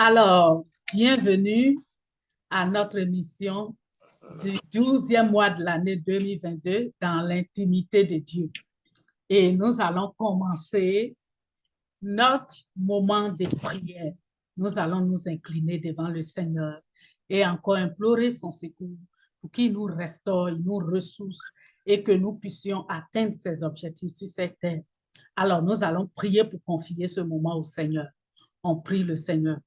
Alors, bienvenue à notre émission du 12e mois de l'année 2022 dans l'intimité de Dieu. Et nous allons commencer notre moment de prière. Nous allons nous incliner devant le Seigneur et encore implorer son secours pour qu'il nous restaure, nous ressource et que nous puissions atteindre ses objectifs sur cette terre. Alors, nous allons prier pour confier ce moment au Seigneur. On prie le Seigneur.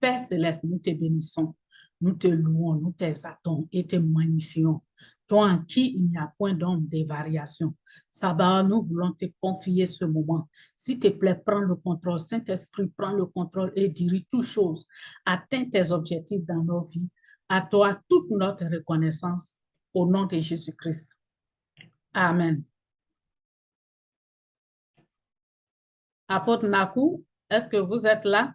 Père céleste, nous te bénissons, nous te louons, nous t'exaltons et te magnifions. Toi en qui il n'y a point d'ombre de variation. Sabbat, nous voulons te confier ce moment. S'il te plaît, prends le contrôle. Saint-Esprit, prends le contrôle et dirige toutes choses. Atteins tes objectifs dans nos vies. À toi toute notre reconnaissance au nom de Jésus-Christ. Amen. Apôtre Nakou, est-ce que vous êtes là?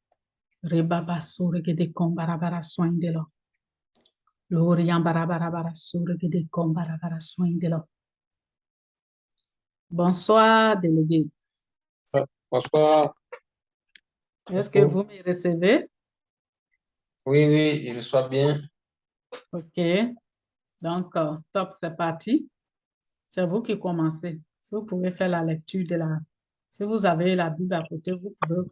Rebaba gede kombarabara sore gede kombarabara sointe lo. Bonsoir, délégué. Bonsoir. Est-ce que vous me recevez? Oui, oui, je reçois bien. OK. Donc, euh, top, c'est parti. C'est vous qui commencez. Si vous pouvez faire la lecture de la... Si vous avez la Bible à côté, vous pouvez.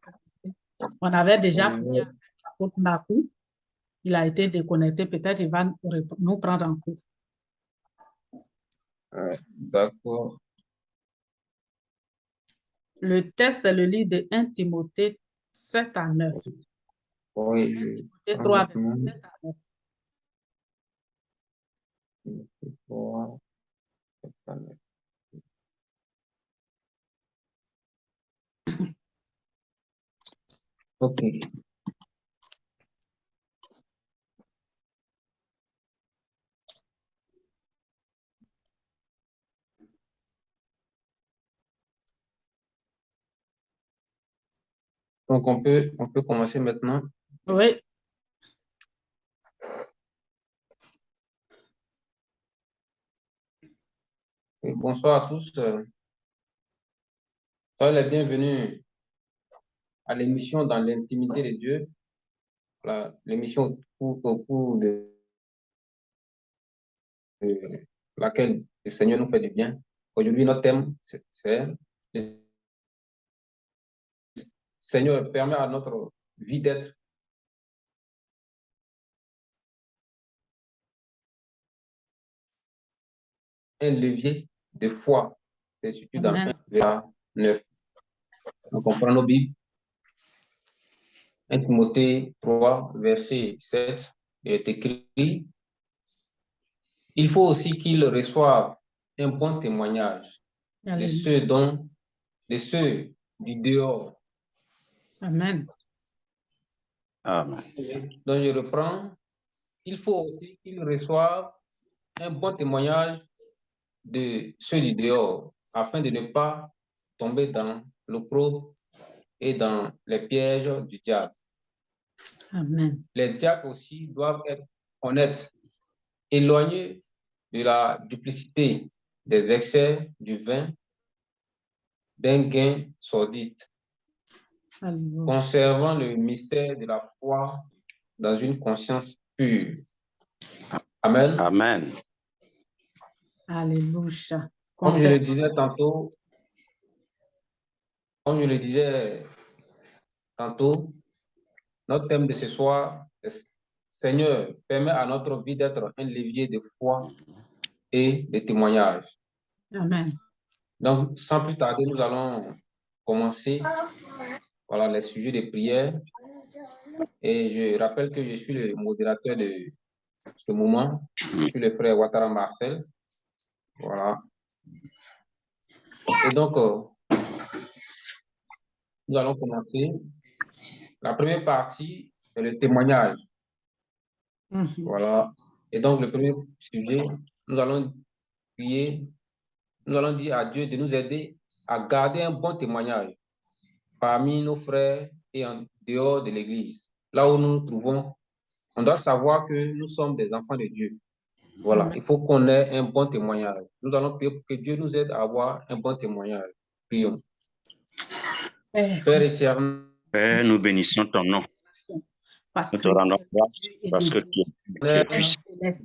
On avait déjà pris euh, l'apôtre Nakou. Il a été déconnecté. Peut-être il va nous prendre en cours. D'accord. Le texte, c'est le livre de 1 Timothée 7 à 9. Oui. 1 Timothée 3, verset 7 à 9. Timothée 3, 7 à 9. Okay. Donc, on peut, commencer maintenant. Oui. Bonsoir à tous. Euh, soyez les bienvenus à l'émission dans l'intimité de Dieu. L'émission au cours, au cours de, de laquelle le Seigneur nous fait du bien. Aujourd'hui, notre thème, c'est le Seigneur permet à notre vie d'être un levier de foi. C'est surtout dans Amen. 1 verset 9. Donc, on prend nos Bibles. 1 Timothée 3, verset 7, il est écrit Il faut aussi qu'il reçoive un bon témoignage de ceux, dont, de ceux du dehors. Amen. Amen. Donc, je reprends Il faut aussi qu'il reçoive un bon témoignage de ceux du dehors, afin de ne pas tomber dans l'opprobre et dans les pièges du diable. Amen. Les diacres aussi doivent être honnêtes, éloignés de la duplicité, des excès du vin, d'un gain sordide, Alléluia. conservant le mystère de la foi dans une conscience pure. Amen. Amen. Alléluia. Comme je le disais tantôt, comme je le disais tantôt, notre thème de ce soir est Seigneur, permet à notre vie d'être un levier de foi et de témoignage. Amen. Donc, sans plus tarder, nous allons commencer voilà, les sujets de prière. Et je rappelle que je suis le modérateur de ce moment. Je suis le frère Ouattara Marcel. Voilà. Et donc, euh, nous allons commencer. La première partie, c'est le témoignage. Mhm. Voilà. Et donc, le premier sujet, nous allons prier, nous allons dire à Dieu de nous aider à garder un bon témoignage parmi nos frères et en dehors de l'Église. Là où nous nous trouvons, on doit savoir que nous sommes des enfants de Dieu. Voilà, Amen. il faut qu'on ait un bon témoignage. Nous allons prier pour que Dieu nous aide à avoir un bon témoignage. Prions. Père éternel, Père, nous bénissons ton nom. parce Nous que te rendons grâce parce que tu es puissant,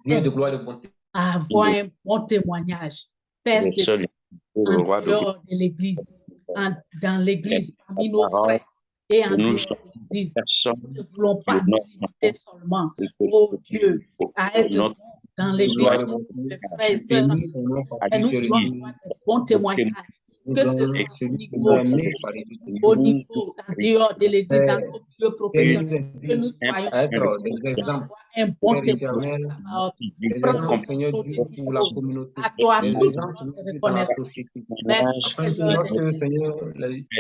de gloire et de bonté. à avoir un bon témoignage. Père, c'est le en roi de gloire. dehors de l'Église, dans l'Église, parmi nos parole, frères et en nous l'Église. Nous ne voulons pas nous limiter seulement, oh Dieu, à être dans l'Église, frères et sœurs, nous voulons avoir de bons témoignages, Nous que ce soit au niveau, dehors de l'Église, dans nos milieux Et professionnels, nous que nous soyons un bon de pour la communauté. À toi, toute notre reconnaissance. Merci, Seigneur,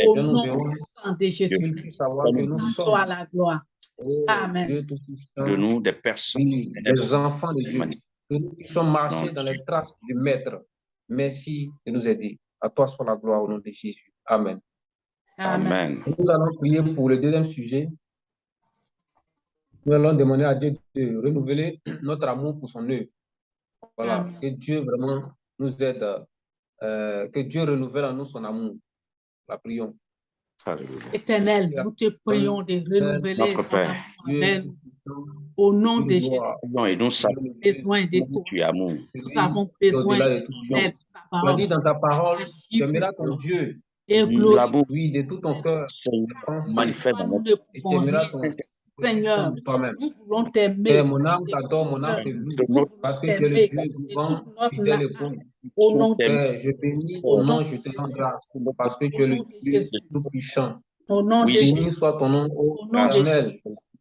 au nom de Jésus. À toi la gloire. oh Amen. De nous des personnes des enfants de Dieu. Que nous puissions marcher dans les traces du Maître. Merci de nous aider. À toi soit la gloire au nom de Jésus. Amen. Amen. Amen. Nous allons prier pour le deuxième sujet. Nous allons demander à Dieu de renouveler notre amour pour son œuvre. Voilà, Amen. que Dieu vraiment nous aide, euh, que Dieu renouvelle en nous son amour. La prions. Alléluia. Éternel, nous te prions de renouveler Notre ton Père. tout-puissant, Au nom de Jésus, nous avons besoin de es amour. Nous avons besoin de ton aide, sa Tu as parole. dit dans ta parole, tu aimeras ton. Dieu, Et glorie. oui, de tout ton cœur, manifeste dans Nous notre ne et tu pouvons aimeras rien. ton Seigneur, nous voulons t'aimer. Mon âme t'adore, mon âme voulons parce que tu es le Dieu vivant, fidèle et bon. Au nom de Père, je bénis Au ton nom je te rends grâce, parce que tu es le Dieu tout-puissant. Au nom de Oui, Jésus. Béni soit ton nom, ô Au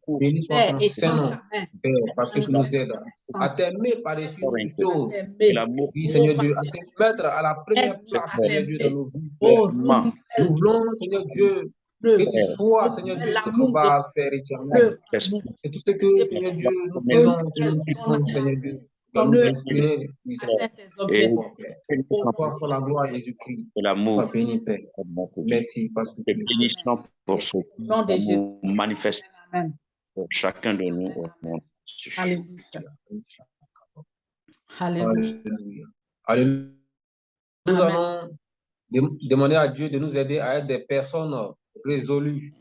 Jésus. Béni soit Père, ton Saint-Nom. Père, parce que tu nous aides à t'aimer par-dessus toutes choses. t'aimer. l'amour Oui, Seigneur Dieu, à te mettre à la première place, Seigneur Dieu, dans nos vies. Oh. Nous voulons, Seigneur Dieu, que tu sois, Seigneur Dieu, notre base, Père éternel. Et tout ce que, Seigneur Dieu, nous faisons, que nous puissions, Seigneur Dieu, nous inspirer, oui, Seigneur. Toi, soit la gloire Jésus-Christ. l'amour béni, Père. Merci, parce que Te bénissons pour ce Au nom de Jésus. amour manifeste Amen. Pour chacun de nous au nom de Jésus. Alléluia. Alléluia. Nous Amen. allons dem- demander à Dieu de nous aider à être des personnes résolues.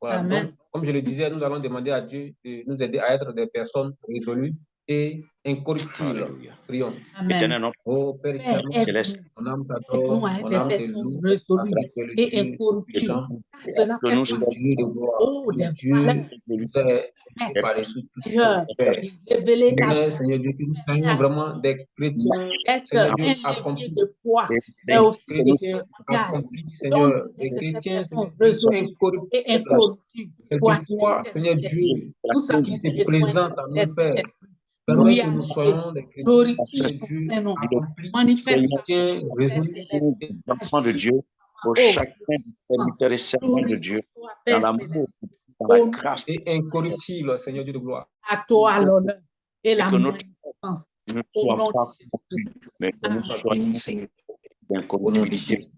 Voilà. Amen. Donc, comme je le disais, nous allons demander à Dieu de nous aider à être des personnes résolues et incorruptibles. Alléluia. Prions. Amen. Éternel, notre Oh Père Céleste, aide-nous. mon âme t'adore, à être mon des âme te personnes loue, et Dieu cela fait de oh, par-dessus Seigneur, Père. Dieu, que nous soyons vraiment des chrétiens, être Seigneur Dieu, accomplis, de foi, et mais aussi des chrétiens accomplis, Seigneur, des chrétiens incorruptibles, et incorruptibles. pour quelquefois, atteindre Seigneur Dieu, qui se présente à nous, Père. Enfants de Dieu, pour Oh, chacun des serviteurs et servants de Dieu, dans l'amour, dans la grâce, et incorruptibles, Seigneur Dieu de gloire. à toi l'honneur et la magnificence. Au nom de. Jésus.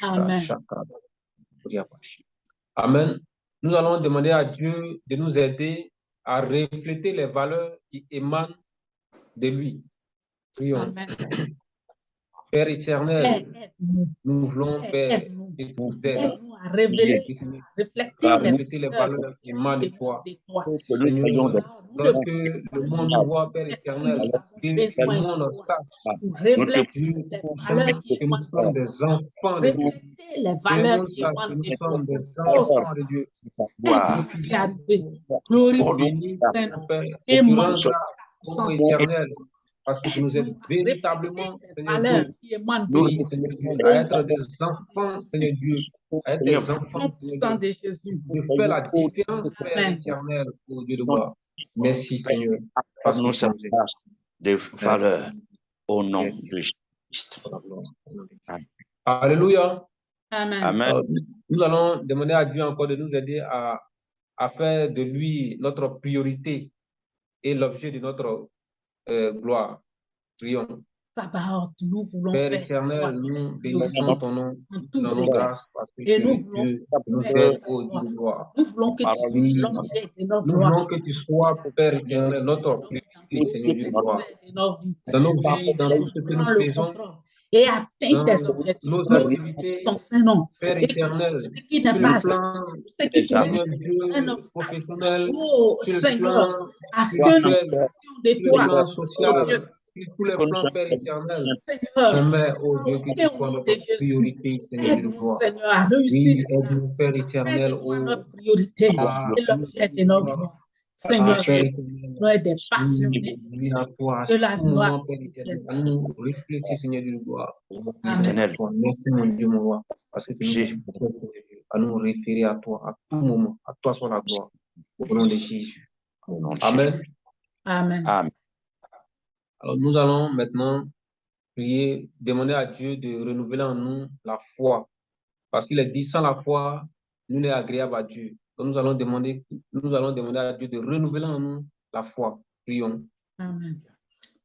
Amen. Amen. Nous allons demander à Dieu de nous aider à refléter les valeurs qui émanent de lui. Prions. Amen. Père éternel, nous voulons, Père, Père, aide-nous. que tu nous aides Aide-nous à révéler, à refléter les valeurs qui émanent de toi. nous nous Lorsque le monde nous voit, Père éternel, Nous que le de monde sache pour que nous sommes des enfants de Dieu. Les valeurs monde qui sache que émanent nous de toi. sommes des enfants de Dieu. Béni. Père, Et éternel, parce que tu nous aides véritablement, Seigneur valeurs Dieu. Seigneur Dieu, à être des enfants, Seigneur Dieu, à être des Seigneur, enfants, Au Seigneur Dieu, de faire la différence, Père éternel, ô Dieu de gloire. Merci, Seigneur. Parce que Nous sommes aimes. de valeur au nom de Christ. Alléluia. Amen. Amen. Nous allons demander à Dieu encore de nous aider à, à faire de lui notre priorité et l'objet de notre euh, gloire. Prions. Papa, nous voulons Père faire éternel, nous bénissons ton nom, nous tous donnons égards. grâce parce que Et nous Dieu, nous au Dieu gloire. Nous voulons que tu sois Oui. l'objet de notre Nous voulons que tu sois, Père éternel, notre Seigneur de gloire. Dans nos dans tout ce que nous faisons, et atteins tes objectifs. ton Saint-Nom. Ce qui n'est pas ce qui un obstacle. professionnel, Oh Seigneur, à ce que nous fassions de toi, oh social, Dieu, tous les plans, Père éternel. Seigneur, J'aimerais, oh Dieu, que au tu sois nom de notre priorité, Seigneur de à Oui, aide-nous, Père éternel, notre priorité et l'objet de nos gloires. Seigneur, Dieu, nous être des passionnés de la gloire. nous refléter, Seigneur Dieu de gloire. Amen. Éternel, Merci, mon Dieu, mon roi, parce que tu Dieu, à nous référer à toi, à tout moment. À toi soit la gloire. Au nom de Jésus. Amen. Amen. Amen. Alors, nous allons maintenant prier, demander à Dieu de renouveler en nous la foi. Parce qu'il est dit, sans la foi, nous n'est agréable à Dieu. Donc, nous allons demander, nous allons demander à Dieu de renouveler en nous la foi. Prions. Amen.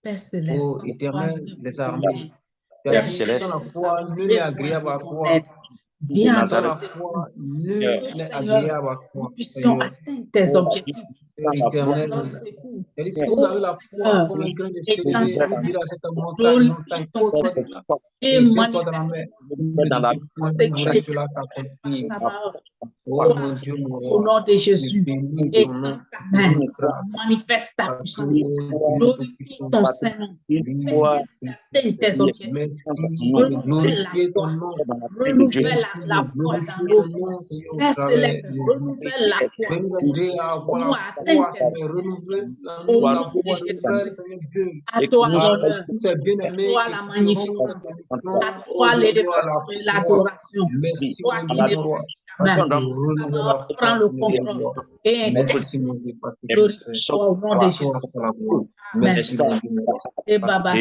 Père céleste, Ô sans éternel nous des armées, Père céleste, la foi, Nous nul n'est agréable à toi. Viens dans la foi, nul n'est agréable à nous toi. puissions Seigneur, atteindre tes objectifs. Père éternel, la foi comme à cette montagne, montagne, et et jette-toi dans la manifeste mer. dans la- Vous verrez cela s'accomplir. sa parole Oh mon Dieu, mon au nom de Jésus. Et ta main, manifeste ta puissance. Glorifie ton Saint-Nom. Atteins tes objectifs. Merci Renouvelle la Dieu. Renouvelle la, foi dans nos vies. Père céleste, renouvelle la foi. Nous à foi, tes Au nom de foi Jésus. À toi l'honneur, aimé. toi la magnificence, à toi l'élévation et l'adoration. Toi qui ne foi, Prends le contrôle. et glorifie au nom de Jésus. Amen. Merci. Et Baba.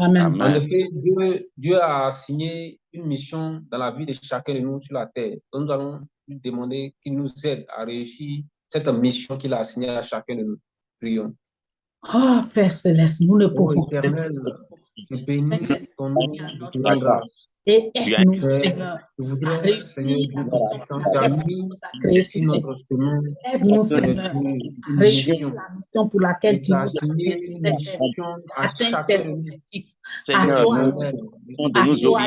Amen, amen. En effet, Dieu, Dieu a signé une mission dans la vie de chacun de nous sur la terre. Donc, nous allons lui demander qu'il nous aide à réussir cette mission qu'il a assignée à chacun de nous. Prions. Oh, Père Céleste, nous ne pouvons éternel, je bénis ton nom, grâce. Et aide-nous, Seigneur, Je voudrais, Seigneur tu tu nous créés sur sur cette notre chemin, Aide-nous, Seigneur Seigneur, la mission pour laquelle tu tu nous as Atteindre tes nous. objectifs. Seigneur, À toi, nous à nous toi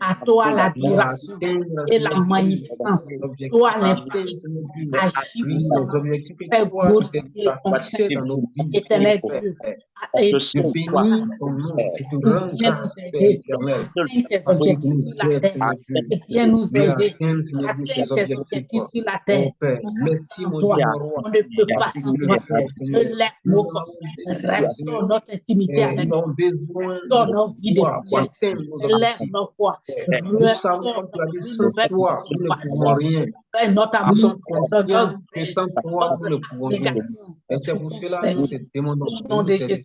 à toi l'adoration et la magnificence. Toi l'influence, agis que Fais tu glorifier ton. Éternel Dieu, et Que soit bénis ton nom, te pour rends grâce, nous Père éternel. tes que tu objectifs nous sur la terre. Bien nous Viens aider à atteindre tes objectifs. sur la terre. On ne peut pas. Relève Nous nos forces. Restaure notre intimité avec Nous toi. avons besoin Restaure nos vies de prière. atteindre nos foi. Restaure notre. Fais notre amour. Et c'est pour cela que nous te demandons Au nom de Jésus.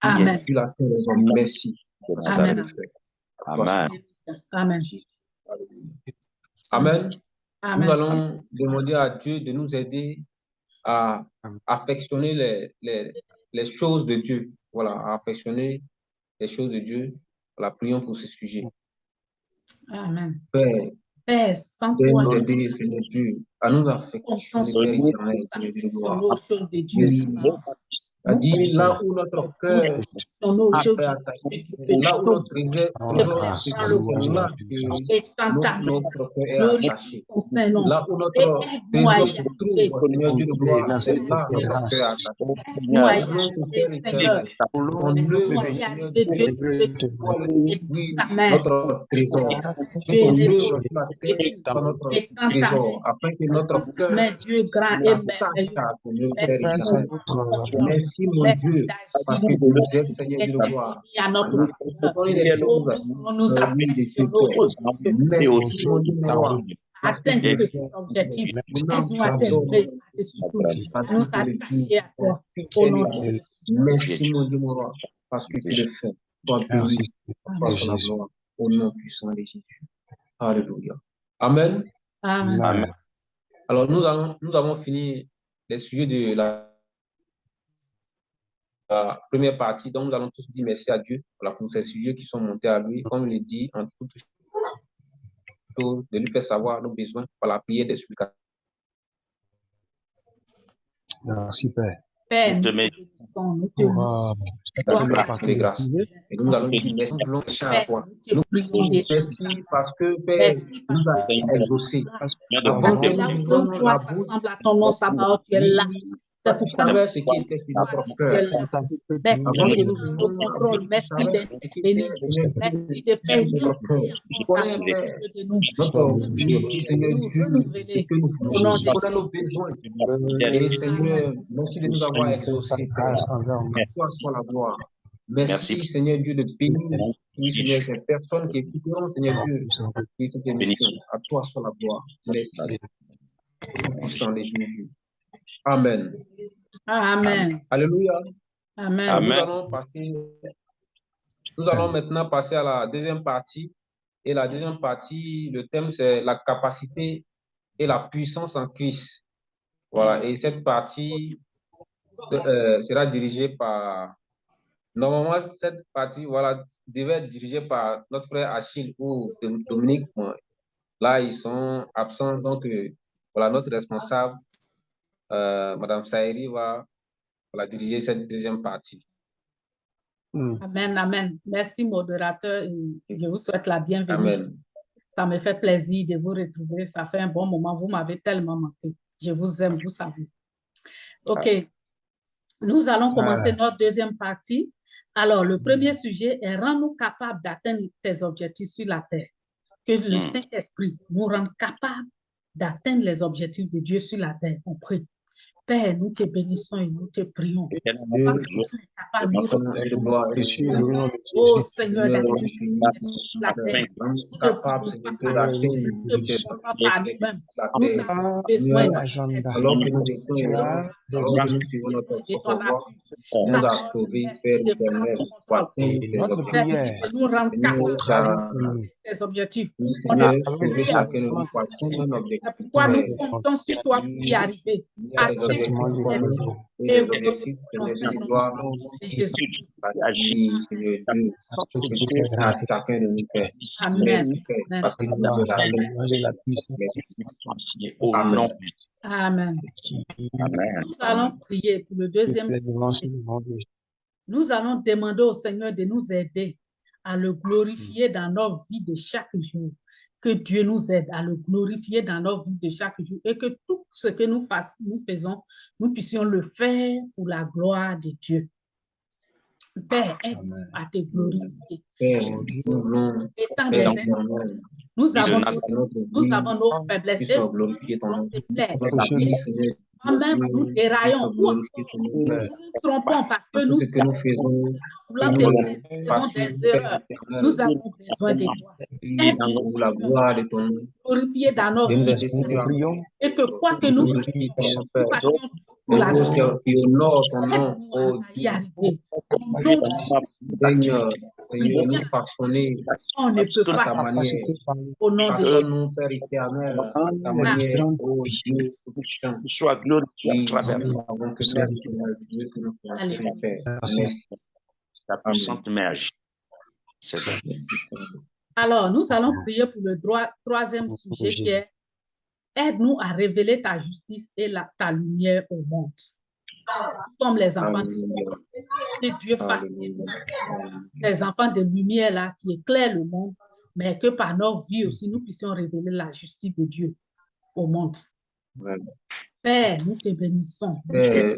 Amen. Amen. Amen. Amen. Amen. Nous Amen. allons demander à Dieu de nous aider à affectionner les, les, les choses de Dieu. Voilà, à affectionner les choses de Dieu. Voilà, prions pour ce sujet. Amen. Père, Père, sans toi, nous aider, Seigneur Dieu, à nous affectionner, Père éternel, de gloire. dit là où notre cœur Sur nos notre trésor. Afin que notre cœur Merci, mon Dieu. Parce que à notre Nous Seigneur. choses. nous gloire. atteindre objectifs. Nous Aide-nous à t'aimer par-dessus tout. Nous attacher à toi. Au nom de Jésus. Merci, mon Dieu, mon roi, parce que tu le fais. Toi, béni, toi, sur la gloire, au nom puissant de Jésus. Alléluia. Amen. Amen. Amen. Alors, nous, allons, nous avons fini les sujets de la, la première partie. Donc, nous allons tous dire merci à Dieu voilà, pour ces sujets qui sont montés à lui. Comme il le dit, en toute chose, de lui faire savoir nos besoins par la prière des supplications. Merci, Père. Père, nous Te euh, Grâce. Et nous allons dire merci, nous voulons chercher à toi. nous prions merci parce que Père nous a exaucés. Avant que la bouche, s'assemblent à ton nom, tu es là. Ce qui était sur. Merci de nous Merci d'être béni. de nous. Nous Seigneur merci de nous avoir exaucés. Toi soit la gloire. Merci. Merci, Seigneur Dieu, de bénir, Seigneur, ces personnes qui écouteront, Seigneur Dieu, oui, cette émission. À toi soit la gloire. Merci. Au puissant de Jésus. Amen. Amen. Alléluia. Amen. Amen. Nous allons passer, nous allons maintenant passer à la deuxième partie. Et la deuxième partie, le thème, c'est la capacité et la puissance en Christ. Voilà. Et cette partie euh, sera dirigée par, normalement, cette partie, voilà, devait être dirigée par notre frère Achille ou Dom- Dominique. Là, ils sont absents. Donc, euh, voilà, notre responsable, euh, Madame Saïri, va voilà, diriger cette deuxième partie. Hmm. Amen. Amen. Merci, modérateur. Je vous souhaite la bienvenue. Amen. Ça me fait plaisir de vous retrouver. Ça fait un bon moment. Vous m'avez tellement manqué. Je vous aime, vous savez. OK. Nous allons commencer notre deuxième partie. Alors, le premier sujet est rends-nous capables d'atteindre tes objectifs sur la terre. Que le Mm. Saint-Esprit nous rende capables d'atteindre les objectifs de Dieu sur la terre. On prie. Père, nous te bénissons et nous te prions. Parce que nous Oh Seigneur, la terre. Nous avons besoin de objectifs. On a pourquoi nous Père. comptons sur toi pour y arriver. Chacun de nous, Père. Amen. Merci, Père, Amen. parce que nous avons la puissance. Amen. Amen. Allons prier pour le deuxième. Nous allons demander au Seigneur de nous aider à le glorifier dans nos vies de chaque jour. Que Dieu nous aide à le glorifier dans nos vies de chaque jour et que tout ce que nous, faisons, nous puissions le faire pour la gloire de Dieu. Père, aide-nous à te glorifier. Père, Étant des êtres, nous avons, nous avons nos faiblesses. te plaît. Moi-même, nous déraillons. Nous nous trompons parce que nous nous voulons. Nous des erreurs. Nous avons besoin de toi. et pour la gloire de ton nom, Glorifier dans nos nous vies Nous et que quoi que nous fassions pour Des la choses gloire, qui qui honorent ton nom, oh Dieu. Nous, Seigneur, Nous façonner on ne peut à ta pas manière. au nom de Jésus. Façonne-nous, Père éternel, à ta manière, Dieu, tout-puissant. Sois glorifié à travers nous savons que merci, Seigneur Dieu, que nous Allez. faisons, Père. Merci. Merci, ta puissante. C'est vrai. Alors, nous allons prier pour le droit, troisième sujet qui est Aide-nous à révéler ta justice et la, ta lumière au monde. Nous sommes les enfants de Alléluia. que Dieu fasse des enfants de lumière là qui éclairent le monde, mais que par nos vies aussi, nous puissions révéler la justice de Dieu au monde. Amen. Père, nous te bénissons. Père,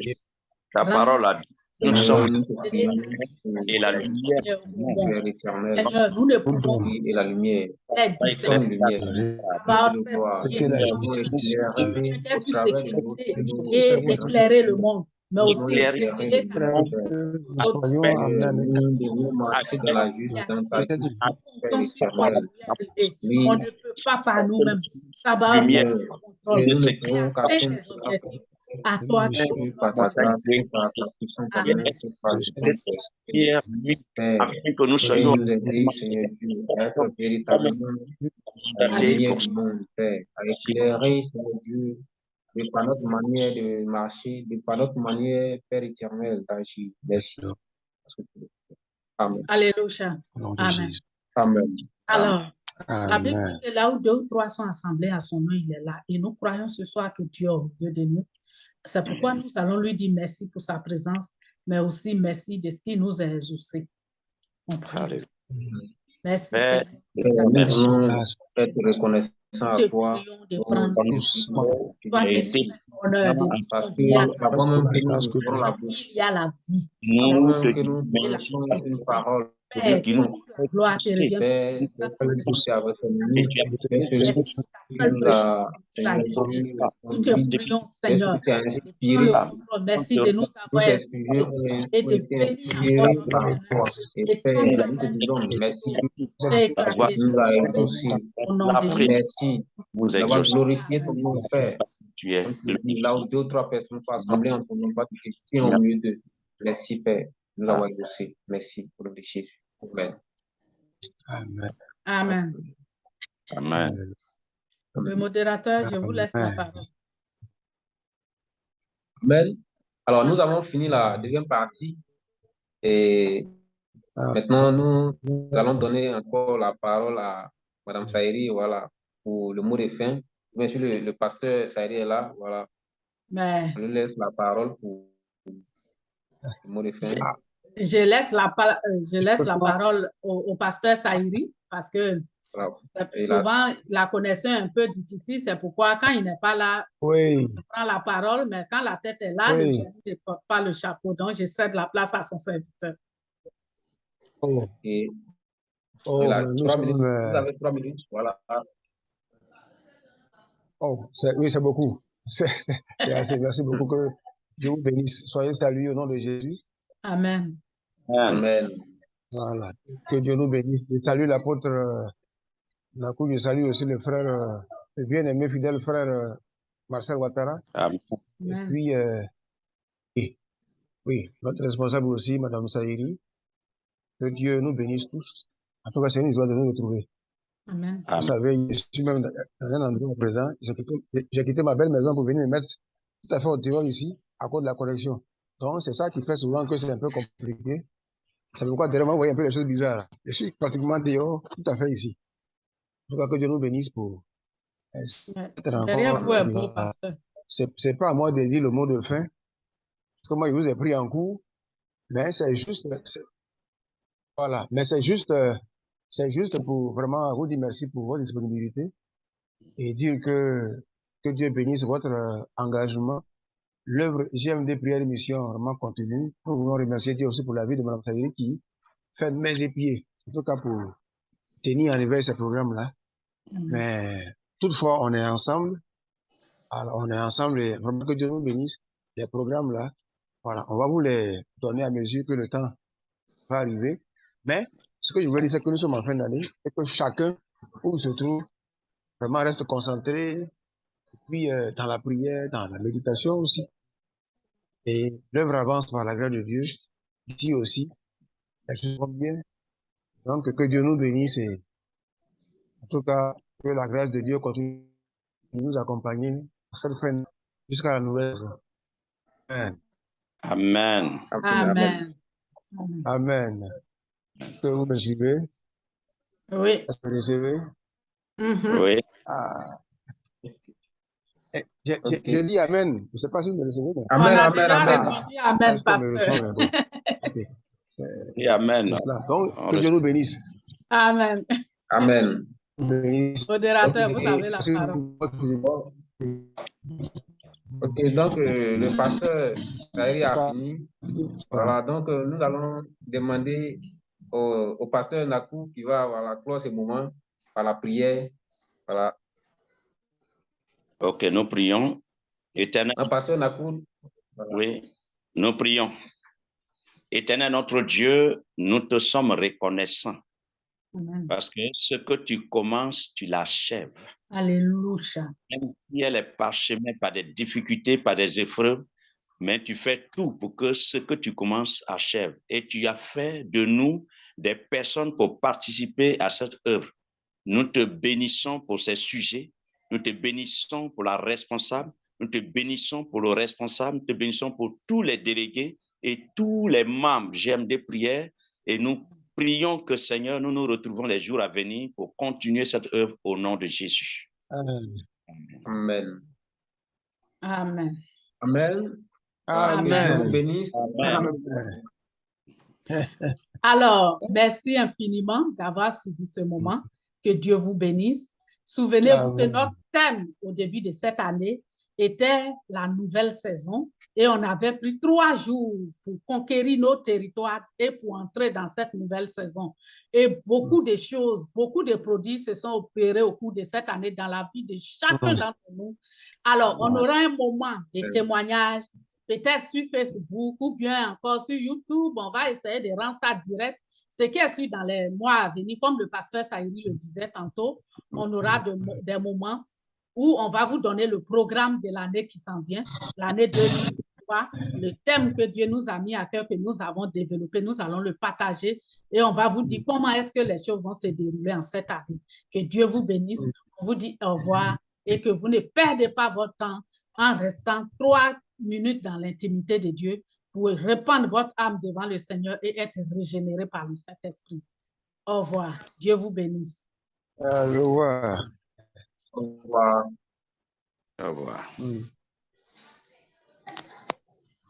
Ta parole a dit nous sommes et la lumière Lumière Seigneur, nous ne pouvons et la lumière, lumière. Par Que la au puisse et éclairer le monde. Mais aussi. On ne peut pas par nous-mêmes. Ça va. À toi, afin que nous soyons véritablement pour éclairer, Dieu, de par notre manière de marcher, de par notre manière, Père éternel, d'agir. Merci. Amen. Alléluia. Amen. Amen. Alors, la Bible Amen. dit que là où deux ou trois sont assemblés à son nom, il est là. Et nous croyons ce soir que Dieu est au milieu de nous. C'est pourquoi nous allons lui dire merci pour sa présence, mais aussi merci de ce qu'il nous a exaucés. On prie. Merci, Père, Seigneur. Père, nous Merci. être reconnaissants à Te toi qui es honneur de nous Parce que convier à avant même que nous la vie. te merci une parole, Et tu Seigneur de. Merci de nous avoir et et de bénir de merci de vous exaucé. glorifié ton nom, Père. Tu es Là où deux ou trois personnes sont assemblées en ton nom, pas de questions au milieu d'eux. Merci, Père, de nous avoir exaucés. Merci pour le nom de Jésus. Amen. Amen. Amen. Amen. Le modérateur, je vous laisse la parole. Amen. Alors, nous avons fini la deuxième partie et Ah. maintenant, nous, nous allons donner encore la parole à Madame Saïri, voilà, pour le mot de fin. Bien sûr, le, le pasteur Saïri est là, voilà. Mais Je lui laisse la parole pour, pour le mot de fin. Je laisse la, pa- euh, je laisse la parole au, au pasteur Saïri parce que Voilà. euh, souvent la connexion est un peu difficile. C'est pourquoi quand il n'est pas là, Oui, je prends la parole, mais quand la tête est là, le Oui. genou ne porte pas le chapeau. Donc, je cède la place à son serviteur. oh, Et oh, il a nous trois sommes, minutes. euh, Vous avez trois minutes. Voilà. oh, oui, c'est beaucoup. Assez. Merci beaucoup. Que Dieu vous bénisse. Soyez salués au nom de Jésus. Amen. Amen. Voilà. Que Dieu nous bénisse. Je salue l'apôtre euh, Nakou. Je salue aussi le frère, euh, le bien-aimé fidèle frère euh, Marcel Ouattara. Amen. Et puis, euh, oui, oui, notre responsable aussi, Madame Saïri. Que Dieu nous bénisse tous. En tout cas, c'est une joie de nous retrouver. Amen. Vous savez, je suis même dans un endroit présent. J'ai quitté, ma belle maison pour venir me mettre tout à fait au dehors ici, à cause de la connexion. Donc, c'est ça qui fait souvent que c'est un peu compliqué. C'est pourquoi derrière vous voyez un peu les choses bizarres. Je suis pratiquement dehors, tout à fait ici. Tout cas, que Dieu nous bénisse pour cette rencontre. C'est, pas à moi de dire le mot de fin, parce que moi, je vous ai pris en cours, mais c'est juste, voilà, mais c'est juste, c'est juste pour vraiment vous dire merci pour votre disponibilité et dire que, que Dieu bénisse votre euh, engagement. L'œuvre GMD Prière et Mission vraiment continue. Nous voulons remercier Dieu aussi pour la vie de Mme Saïri qui fait mains et pieds, en tout cas pour tenir en éveil ce programme-là. Mais toutefois, on est ensemble. Alors, on est ensemble et vraiment que Dieu nous bénisse. Les programmes là, voilà, on va vous les donner à mesure que le temps va arriver. Mais ce que je veux dire, c'est que nous sommes en fin d'année et que chacun, où il se trouve, vraiment reste concentré, puis euh, dans la prière, dans la méditation aussi. Et l'œuvre avance par la grâce de Dieu. Ici aussi, choses vont bien. Donc, que Dieu nous bénisse et en tout cas, que la grâce de Dieu continue de nous accompagner à cette fin jusqu'à la nouvelle. Amen. Amen. Amen. Amen. Amen. Que vous me suivez, Oui. est-ce que vous recevez? Mhm. Oui. Ah. Eh, J'ai j'ai- j'ai dit Amen. Je ne sais pas si vous me recevez. mais- On Amen, a amen, déjà amen. répondu Ah, Amen, me pasteur. reçoit, mais bon. Ok. C'est Et Amen. Donc, On que Dieu nous bénisse. Amen. Amen. Modérateur, vous avez la parole. Ok, donc euh, le pasteur a fini. Voilà, donc euh, nous allons demander au, au pasteur Nakou qui va voilà, clore ce moment par la prière. Voilà. Ok, nous prions. Éternel, oui. Nous prions. Éternel notre Dieu, nous te sommes reconnaissants Amen. parce que ce que tu commences, tu l'achèves. Alléluia. Même si elle est parsemée par des difficultés, par des épreuves, mais tu fais tout pour que ce que tu commences achève. Et tu as fait de nous des personnes pour participer à cette œuvre. Nous te bénissons pour ces sujets. Nous te bénissons pour la responsable. Nous te bénissons pour le responsable. Nous te bénissons pour tous les délégués et tous les membres GMD Prière. Et nous prions que, Seigneur, nous nous retrouvons les jours à venir pour continuer cette œuvre au nom de Jésus. Amen. Amen. Amen. Amen. Que Dieu Amen. vous bénisse. Amen. Amen. Alors, merci infiniment d'avoir suivi ce moment. Que Dieu vous bénisse. Souvenez-vous que notre thème au début de cette année était la nouvelle saison et on avait pris trois jours pour conquérir nos territoires et pour entrer dans cette nouvelle saison. Et beaucoup de choses, beaucoup de produits se sont opérés au cours de cette année dans la vie de chacun d'entre nous. Alors, on aura un moment de témoignage peut-être sur Facebook ou bien encore sur YouTube. On va essayer de rendre ça direct. Ce qui est sûr dans les mois à venir, comme le pasteur Saïri le disait tantôt, on aura de des moments où on va vous donner le programme de l'année qui s'en vient, l'année 2023, le thème que Dieu nous a mis à cœur, que nous avons développé, nous allons le partager et on va vous dire comment est-ce que les choses vont se dérouler en cette année. Que Dieu vous bénisse. On vous dit au revoir et que vous ne perdez pas votre temps en restant trois minutes dans l'intimité de Dieu pour répandre votre âme devant le Seigneur et être régénéré par le Saint-Esprit. Au revoir. Dieu vous bénisse. Au. Au revoir. Au revoir. Mm.